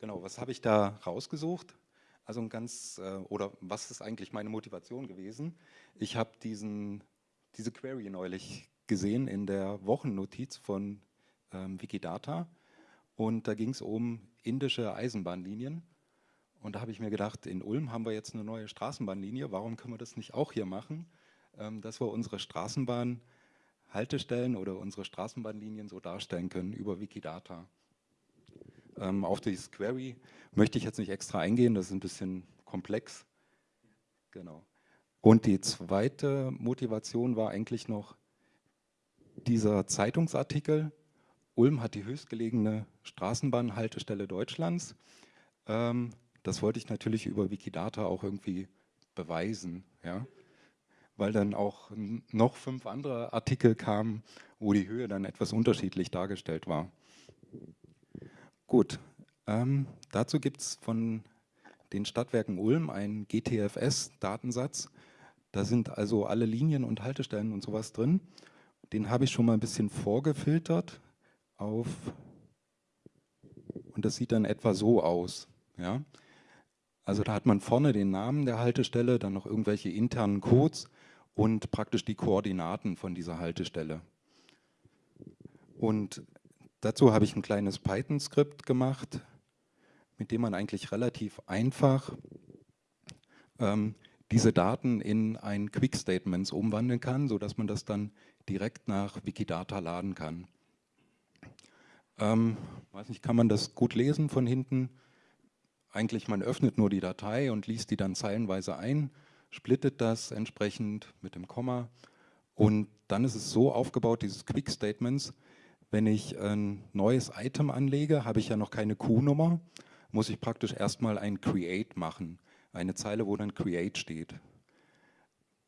Genau, was habe ich da rausgesucht? Also ein ganz, äh, oder was ist eigentlich meine Motivation gewesen? Ich habe diesen, diese Query neulich gesehen in der Wochennotiz von ähm, Wikidata und da ging es um indische Eisenbahnlinien und da habe ich mir gedacht, in Ulm haben wir jetzt eine neue Straßenbahnlinie, warum können wir das nicht auch hier machen, ähm, dass wir unsere Straßenbahnhaltestellen oder unsere Straßenbahnlinien so darstellen können über Wikidata. Ähm, auf dieses Query möchte ich jetzt nicht extra eingehen, das ist ein bisschen komplex. Genau. Und die zweite Motivation war eigentlich noch dieser Zeitungsartikel. Ulm hat die höchstgelegene Straßenbahnhaltestelle Deutschlands. Ähm, das wollte ich natürlich über Wikidata auch irgendwie beweisen, ja? Weil dann auch noch fünf andere Artikel kamen, wo die Höhe dann etwas unterschiedlich dargestellt war. Gut, ähm, dazu gibt es von den Stadtwerken Ulm einen GTFS-Datensatz. Da sind also alle Linien und Haltestellen und sowas drin. Den habe ich schon mal ein bisschen vorgefiltert auf und das sieht dann etwa so aus. Ja? Also da hat man vorne den Namen der Haltestelle, dann noch irgendwelche internen Codes und praktisch die Koordinaten von dieser Haltestelle. Und dazu habe ich ein kleines Python-Skript gemacht, mit dem man eigentlich relativ einfach ähm, diese Daten in ein Quick Statements umwandeln kann, sodass man das dann direkt nach Wikidata laden kann. Ähm, weiß nicht, kann man das gut lesen von hinten? Eigentlich, man öffnet nur die Datei und liest die dann zeilenweise ein, splittet das entsprechend mit dem Komma und dann ist es so aufgebaut, dieses Quick Statements, wenn ich ein neues Item anlege, habe ich ja noch keine Q-Nummer, muss ich praktisch erstmal ein Create machen. Eine Zeile, wo dann Create steht.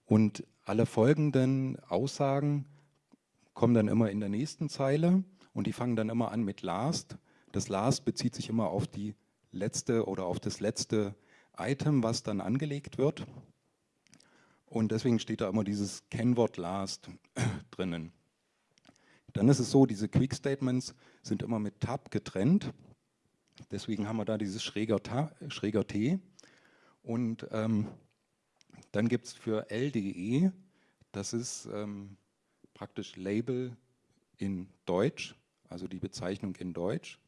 Und alle folgenden Aussagen kommen dann immer in der nächsten Zeile und die fangen dann immer an mit last. Das last bezieht sich immer auf die letzte oder auf das letzte Item, was dann angelegt wird. Und deswegen steht da immer dieses Kennwort last drinnen. Dann ist es so, diese Quick Statements sind immer mit Tab getrennt. Deswegen haben wir da dieses schräger, schräger T. Und ähm, dann gibt es für LDE, das ist ähm, praktisch Label in Deutsch, also die Bezeichnung in Deutsch.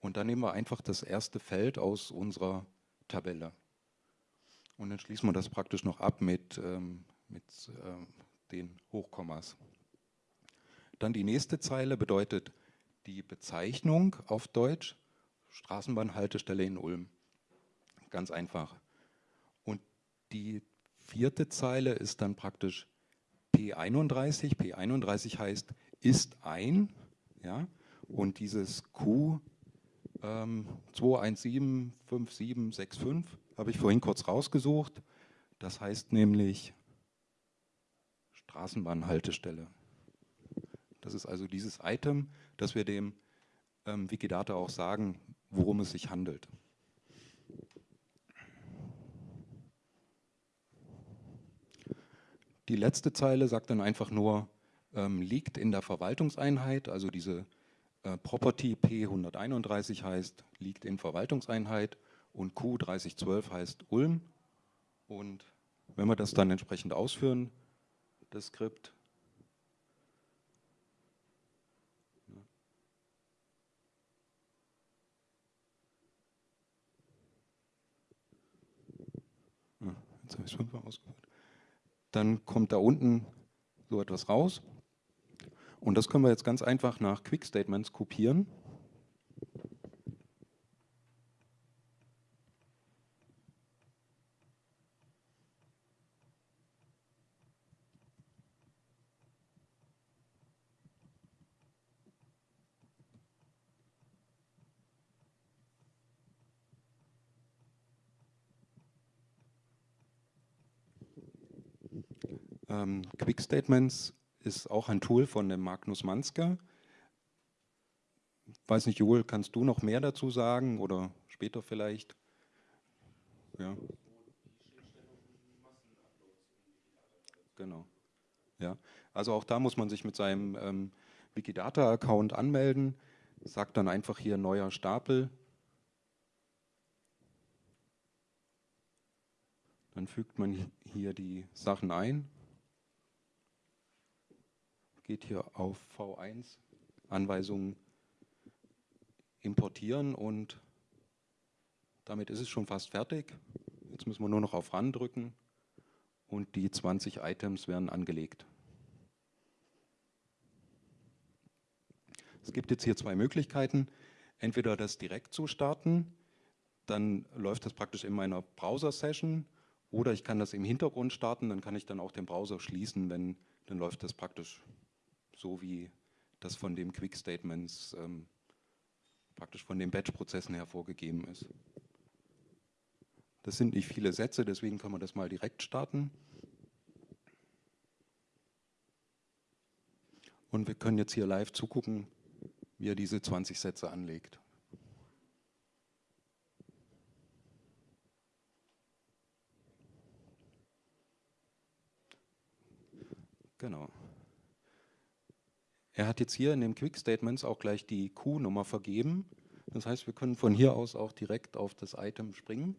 Und dann nehmen wir einfach das erste Feld aus unserer Tabelle. Und dann schließen wir das praktisch noch ab mit, ähm, mit äh, den Hochkommas. Dann die nächste Zeile bedeutet die Bezeichnung auf Deutsch, Straßenbahnhaltestelle in Ulm. Ganz einfach. Und die vierte Zeile ist dann praktisch P31. P31 heißt ist ein. Ja? Und dieses Q ähm, 2175765 habe ich vorhin kurz rausgesucht. Das heißt nämlich Straßenbahnhaltestelle. Das ist also dieses Item, dass wir dem ähm, Wikidata auch sagen, worum es sich handelt. Die letzte Zeile sagt dann einfach nur, ähm, liegt in der Verwaltungseinheit, also diese äh, Property P131 heißt, liegt in Verwaltungseinheit und Q3012 heißt Ulm. Und wenn wir das dann entsprechend ausführen, das Skript, ausgeführt dann kommt da unten so etwas raus. Und das können wir jetzt ganz einfach nach Quick Statements kopieren. Ähm, Quick Statements ist auch ein Tool von dem Magnus Manske. Weiß nicht, Joel, kannst du noch mehr dazu sagen oder später vielleicht? Ja. Genau. Ja. Also auch da muss man sich mit seinem ähm, Wikidata-Account anmelden, sagt dann einfach hier neuer Stapel. Dann fügt man hier die Sachen ein, geht hier auf V1, Anweisungen importieren und damit ist es schon fast fertig. Jetzt müssen wir nur noch auf Ran drücken und die 20 Items werden angelegt. Es gibt jetzt hier zwei Möglichkeiten. Entweder das direkt zu starten, dann läuft das praktisch in meiner Browser-Session oder ich kann das im Hintergrund starten, dann kann ich dann auch den Browser schließen, wenn, dann läuft das praktisch so wie das von den Quick Statements ähm, praktisch von den Batch-Prozessen hervorgegeben ist. Das sind nicht viele Sätze, deswegen kann man das mal direkt starten. Und wir können jetzt hier live zugucken, wie er diese 20 Sätze anlegt. Genau. Er hat jetzt hier in den Quick Statements auch gleich die Q-Nummer vergeben. Das heißt, wir können von hier aus auch direkt auf das Item springen.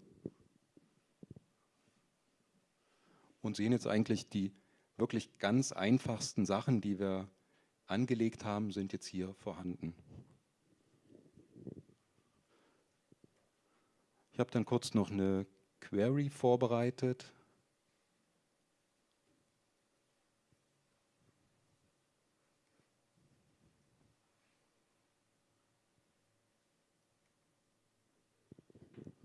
Und sehen jetzt eigentlich die wirklich ganz einfachsten Sachen, die wir angelegt haben, sind jetzt hier vorhanden. Ich habe dann kurz noch eine Query vorbereitet.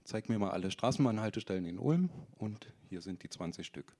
Zeig mir mal alle Straßenbahnhaltestellen in Ulm und hier sind die 20 Stück.